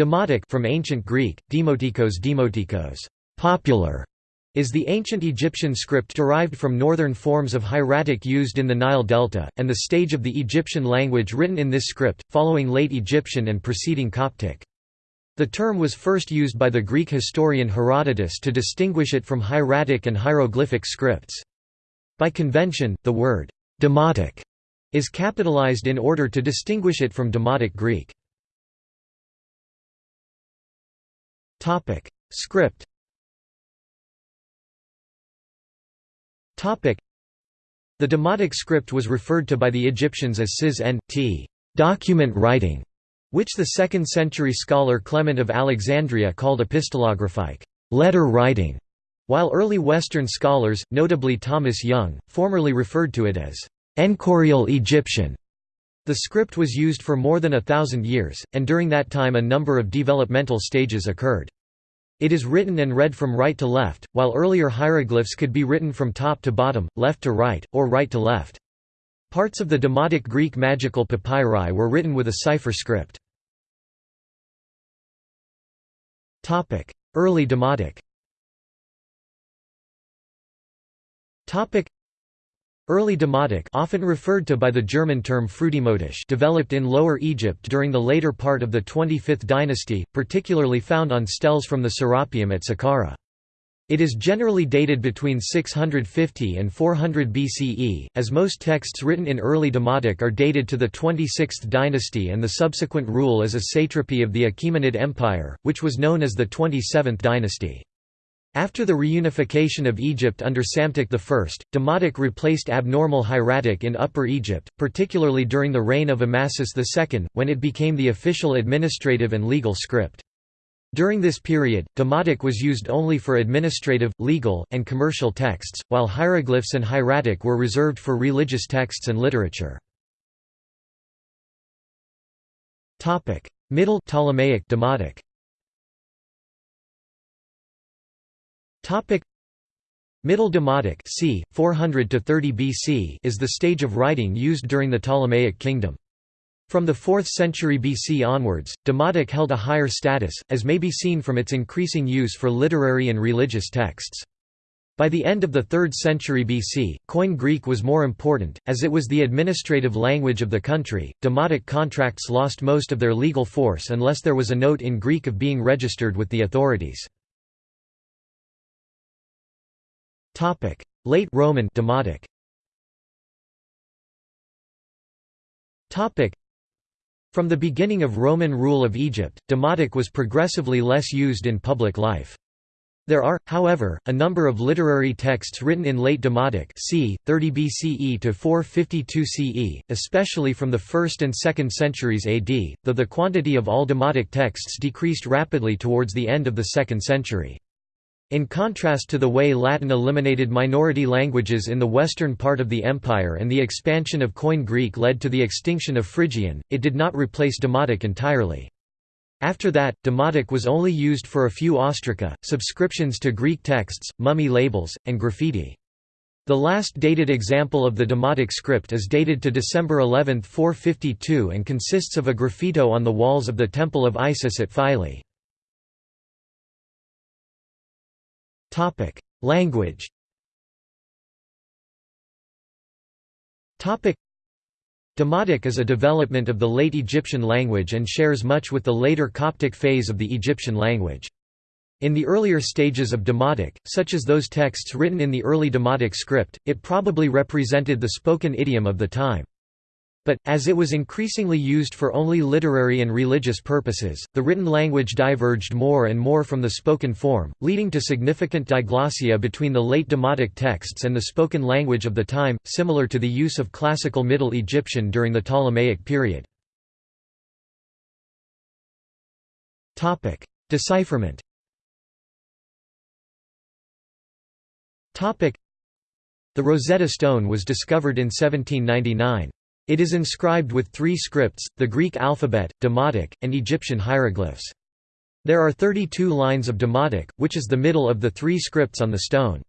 Demotic from ancient Greek, demotikos demotikos, popular, is the ancient Egyptian script derived from northern forms of hieratic used in the Nile Delta, and the stage of the Egyptian language written in this script, following late Egyptian and preceding Coptic. The term was first used by the Greek historian Herodotus to distinguish it from hieratic and hieroglyphic scripts. By convention, the word demotic is capitalized in order to distinguish it from Demotic Greek. Topic: Script. Topic: The Demotic script was referred to by the Egyptians as sis n t document writing, which the 2nd century scholar Clement of Alexandria called epistolographic letter writing, while early Western scholars, notably Thomas Young, formerly referred to it as enchorial Egyptian. The script was used for more than a thousand years, and during that time a number of developmental stages occurred. It is written and read from right to left, while earlier hieroglyphs could be written from top to bottom, left to right, or right to left. Parts of the Demotic Greek magical papyri were written with a cipher script. Early Demotic Early Demotic often referred to by the German term Frühdemotisch developed in Lower Egypt during the later part of the 25th dynasty, particularly found on steles from the Serapeum at Saqqara. It is generally dated between 650 and 400 BCE, as most texts written in early Demotic are dated to the 26th dynasty and the subsequent rule as a satrapy of the Achaemenid Empire, which was known as the 27th dynasty. After the reunification of Egypt under Psamtik I, Demotic replaced abnormal hieratic in Upper Egypt, particularly during the reign of Amasis II, when it became the official administrative and legal script. During this period, Demotic was used only for administrative, legal, and commercial texts, while hieroglyphs and hieratic were reserved for religious texts and literature. Middle Ptolemaic Demotic Topic Middle Demotic c. 400 to 30 BC is the stage of writing used during the Ptolemaic kingdom. From the 4th century BC onwards, Demotic held a higher status, as may be seen from its increasing use for literary and religious texts. By the end of the 3rd century BC, Koine Greek was more important, as it was the administrative language of the country. Demotic contracts lost most of their legal force unless there was a note in Greek of being registered with the authorities. Topic: Late Roman Demotic. Topic: From the beginning of Roman rule of Egypt, Demotic was progressively less used in public life. There are, however, a number of literary texts written in late Demotic c. 30 BCE to 452 CE, especially from the 1st and 2nd centuries AD, though the quantity of all Demotic texts decreased rapidly towards the end of the 2nd century. In contrast to the way Latin eliminated minority languages in the western part of the empire and the expansion of Koine Greek led to the extinction of Phrygian, it did not replace Demotic entirely. After that, Demotic was only used for a few ostraca, subscriptions to Greek texts, mummy labels, and graffiti. The last dated example of the Demotic script is dated to December 11, 452 and consists of a graffito on the walls of the Temple of Isis at Philae. Topic: Language. Topic: Demotic is a development of the late Egyptian language and shares much with the later Coptic phase of the Egyptian language. In the earlier stages of Demotic, such as those texts written in the early Demotic script, it probably represented the spoken idiom of the time. But, as it was increasingly used for only literary and religious purposes, the written language diverged more and more from the spoken form, leading to significant diglossia between the late Demotic texts and the spoken language of the time, similar to the use of classical Middle Egyptian during the Ptolemaic period. Decipherment The Rosetta Stone was discovered in 1799. It is inscribed with three scripts, the Greek alphabet, Demotic, and Egyptian hieroglyphs. There are 32 lines of Demotic, which is the middle of the three scripts on the stone.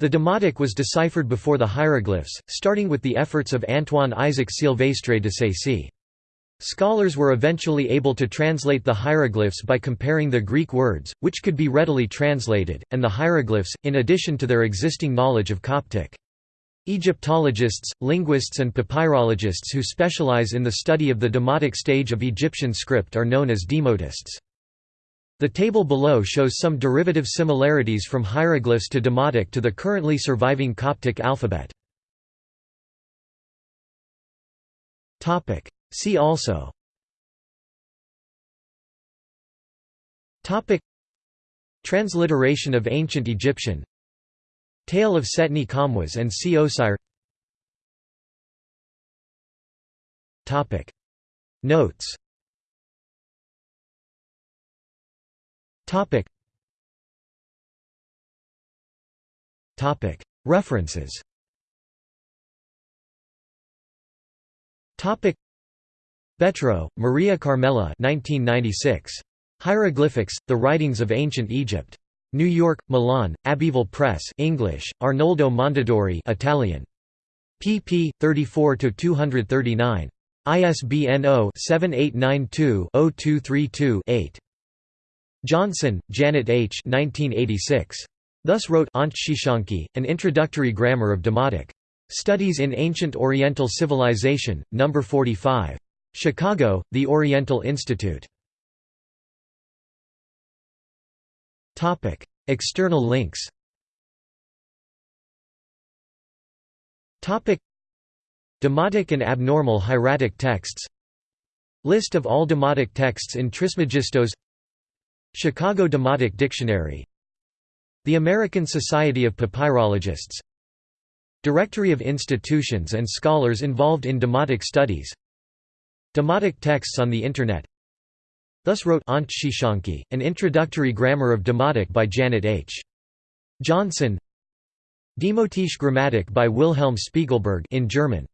The Demotic was deciphered before the hieroglyphs, starting with the efforts of Antoine Isaac Silvestre de Sacy. Scholars were eventually able to translate the hieroglyphs by comparing the Greek words, which could be readily translated, and the hieroglyphs, in addition to their existing knowledge of Coptic. Egyptologists, linguists and papyrologists who specialize in the study of the demotic stage of Egyptian script are known as demotists. The table below shows some derivative similarities from hieroglyphs to demotic to the currently surviving Coptic alphabet. See also Transliteration of Ancient Egyptian Tale of Setni Khamwas and Osire Topic. Notes. References. Topic. Betro, Maria Carmela 1996. Hieroglyphics, The Writings of Ancient Egypt. New York, Milan, Abbeville Press English, Arnoldo Mondadori Italian. pp. 34–239. ISBN 0-7892-0232-8. Johnson, Janet H. 1986. Thus wrote Onchsheshonqy, An Introductory Grammar of Demotic. Studies in Ancient Oriental Civilization, No. 45. Chicago, The Oriental Institute. External links. Topic: Demotic and abnormal hieratic texts. List of all demotic texts in Trismegistos. Chicago Demotic Dictionary. The American Society of Papyrologists. Directory of institutions and scholars involved in demotic studies. Demotic texts on the Internet Thus wrote Onchsheshonqy, An Introductory Grammar of Demotic by Janet H. Johnson Demotische Grammatik by Wilhelm Spiegelberg in German